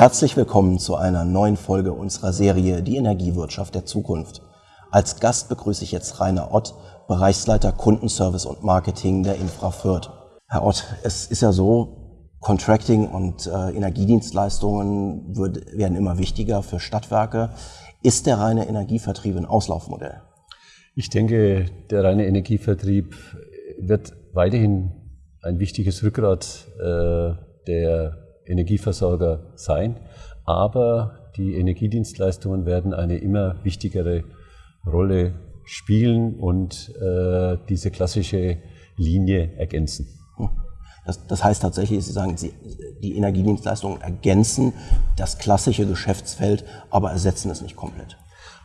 Herzlich willkommen zu einer neuen Folge unserer Serie Die Energiewirtschaft der Zukunft. Als Gast begrüße ich jetzt Rainer Ott, Bereichsleiter Kundenservice und Marketing der Infra Fürth. Herr Ott, es ist ja so, Contracting und äh, Energiedienstleistungen wird, werden immer wichtiger für Stadtwerke. Ist der reine Energievertrieb ein Auslaufmodell? Ich denke, der reine Energievertrieb wird weiterhin ein wichtiges Rückgrat äh, der Energieversorger sein, aber die Energiedienstleistungen werden eine immer wichtigere Rolle spielen und äh, diese klassische Linie ergänzen. Das, das, heißt tatsächlich, Sie sagen, Sie, die Energiedienstleistungen ergänzen das klassische Geschäftsfeld, aber ersetzen es nicht komplett.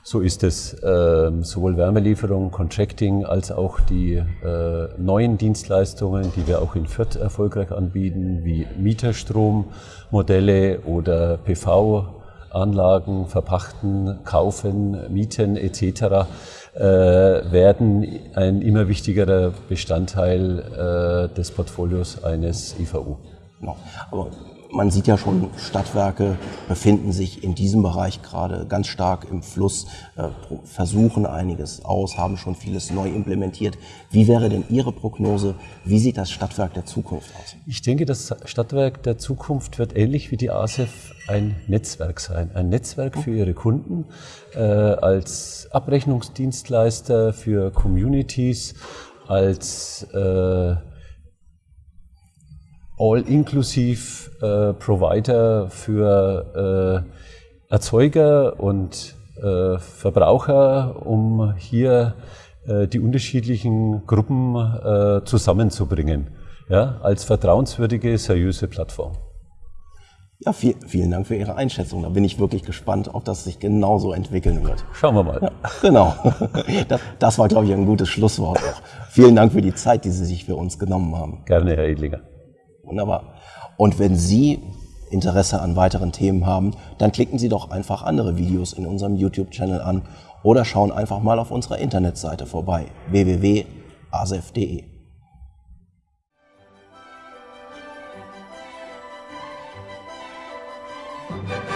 So ist es. Ähm, sowohl Wärmelieferung, Contracting als auch die äh, neuen Dienstleistungen, die wir auch in Fürth erfolgreich anbieten, wie Mieterstrommodelle oder PV-Anlagen verpachten, kaufen, mieten etc., äh, werden ein immer wichtigerer Bestandteil äh, des Portfolios eines IVU. Genau. Aber man sieht ja schon, Stadtwerke befinden sich in diesem Bereich gerade ganz stark im Fluss, äh, versuchen einiges aus, haben schon vieles neu implementiert. Wie wäre denn Ihre Prognose? Wie sieht das Stadtwerk der Zukunft aus? Ich denke, das Stadtwerk der Zukunft wird ähnlich wie die ASEF ein Netzwerk sein. Ein Netzwerk für ihre Kunden äh, als Abrechnungsdienstleister für Communities, als äh, all-inklusiv äh, Provider für äh, Erzeuger und äh, Verbraucher, um hier äh, die unterschiedlichen Gruppen äh, zusammenzubringen, ja, als vertrauenswürdige, seriöse Plattform. Ja, viel, vielen Dank für Ihre Einschätzung. Da bin ich wirklich gespannt, ob das sich genauso entwickeln wird. Schauen wir mal. Ja, genau. Das, das war, glaube ich, ein gutes Schlusswort auch. Vielen Dank für die Zeit, die Sie sich für uns genommen haben. Gerne, Herr Edlinger. Wunderbar. Und wenn Sie Interesse an weiteren Themen haben, dann klicken Sie doch einfach andere Videos in unserem YouTube-Channel an oder schauen einfach mal auf unserer Internetseite vorbei www.asef.de. thank